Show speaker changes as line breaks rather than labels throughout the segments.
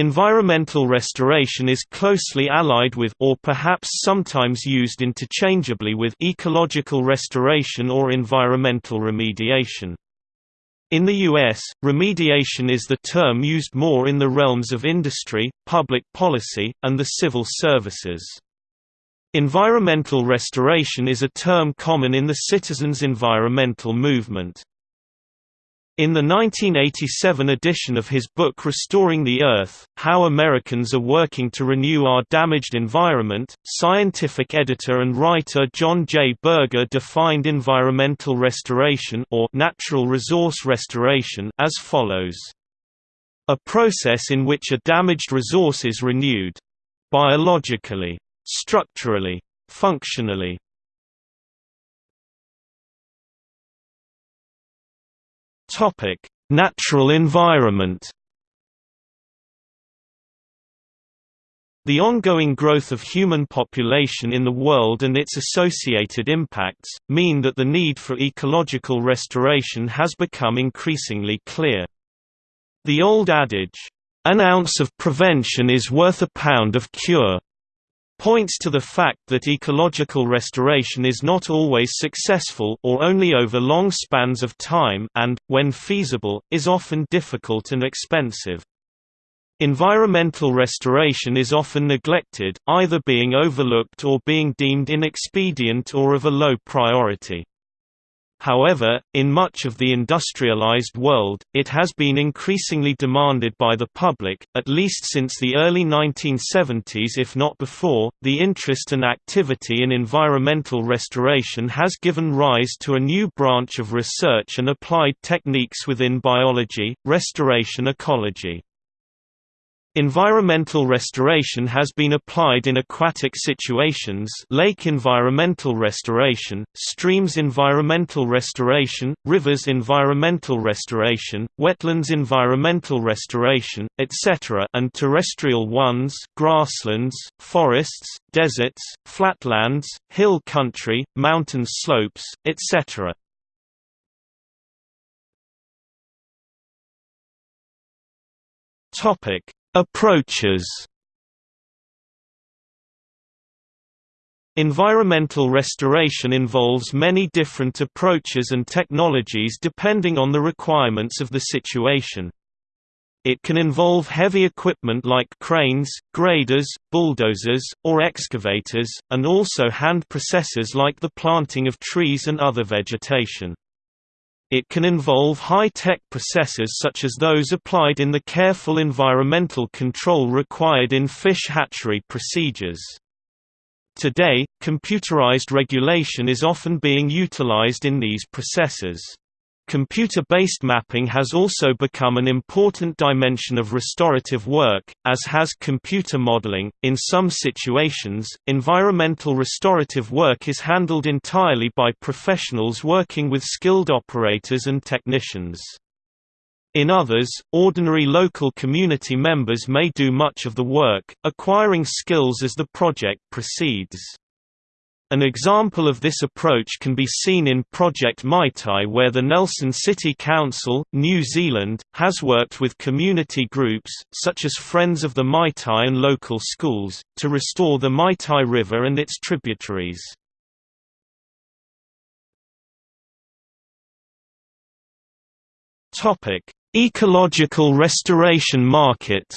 Environmental restoration is closely allied with or perhaps sometimes used interchangeably with ecological restoration or environmental remediation. In the U.S., remediation is the term used more in the realms of industry, public policy, and the civil services. Environmental restoration is a term common in the citizens' environmental movement. In the 1987 edition of his book Restoring the Earth, How Americans Are Working to Renew Our Damaged Environment, scientific editor and writer John J. Berger defined environmental restoration or natural resource restoration as follows. A process in which a damaged resource is renewed. Biologically. Structurally. Functionally. Topic: Natural environment. The ongoing growth of human population in the world and its associated impacts, mean that the need for ecological restoration has become increasingly clear. The old adage, "'An ounce of prevention is worth a pound of cure' points to the fact that ecological restoration is not always successful or only over long spans of time and, when feasible, is often difficult and expensive. Environmental restoration is often neglected, either being overlooked or being deemed inexpedient or of a low priority. However, in much of the industrialized world, it has been increasingly demanded by the public, at least since the early 1970s if not before. The interest and activity in environmental restoration has given rise to a new branch of research and applied techniques within biology, restoration ecology. Environmental restoration has been applied in aquatic situations lake environmental restoration, streams environmental restoration, rivers environmental restoration, wetlands environmental restoration, etc. and terrestrial ones grasslands, forests, deserts, flatlands, hill country, mountain slopes, etc. Topic Approaches Environmental restoration involves many different approaches and technologies depending on the requirements of the situation. It can involve heavy equipment like cranes, graders, bulldozers, or excavators, and also hand processes like the planting of trees and other vegetation. It can involve high-tech processes such as those applied in the careful environmental control required in fish hatchery procedures. Today, computerized regulation is often being utilized in these processes. Computer-based mapping has also become an important dimension of restorative work, as has computer modeling. In some situations, environmental restorative work is handled entirely by professionals working with skilled operators and technicians. In others, ordinary local community members may do much of the work, acquiring skills as the project proceeds. An example of this approach can be seen in Project Maitai where the Nelson City Council, New Zealand, has worked with community groups, such as Friends of the Maitai and local schools, to restore the Maitai River and its tributaries. Ecological restoration markets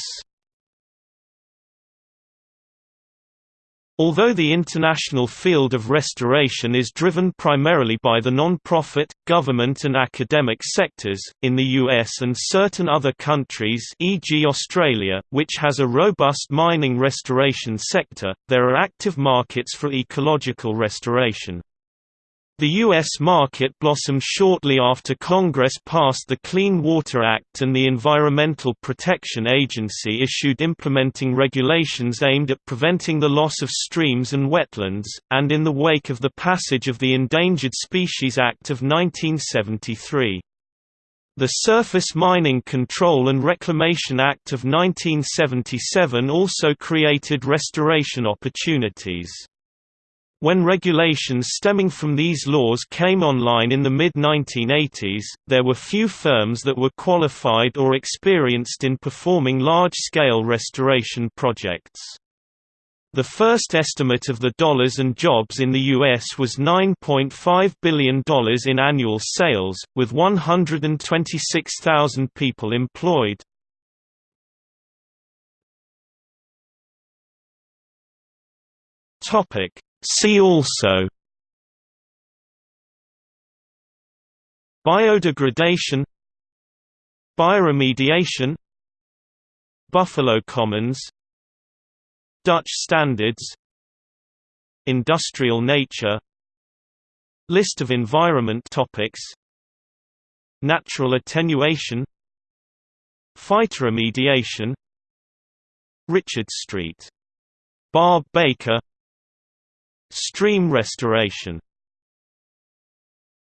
Although the international field of restoration is driven primarily by the non-profit, government and academic sectors, in the US and certain other countries e.g. Australia, which has a robust mining restoration sector, there are active markets for ecological restoration. The U.S. market blossomed shortly after Congress passed the Clean Water Act and the Environmental Protection Agency issued implementing regulations aimed at preventing the loss of streams and wetlands, and in the wake of the passage of the Endangered Species Act of 1973. The Surface Mining Control and Reclamation Act of 1977 also created restoration opportunities. When regulations stemming from these laws came online in the mid-1980s, there were few firms that were qualified or experienced in performing large-scale restoration projects. The first estimate of the dollars and jobs in the U.S. was $9.5 billion in annual sales, with 126,000 people employed. See also Biodegradation Bioremediation Buffalo Commons Dutch standards Industrial nature List of environment topics Natural attenuation Phytoremediation Richard Street. Barbe Baker Stream restoration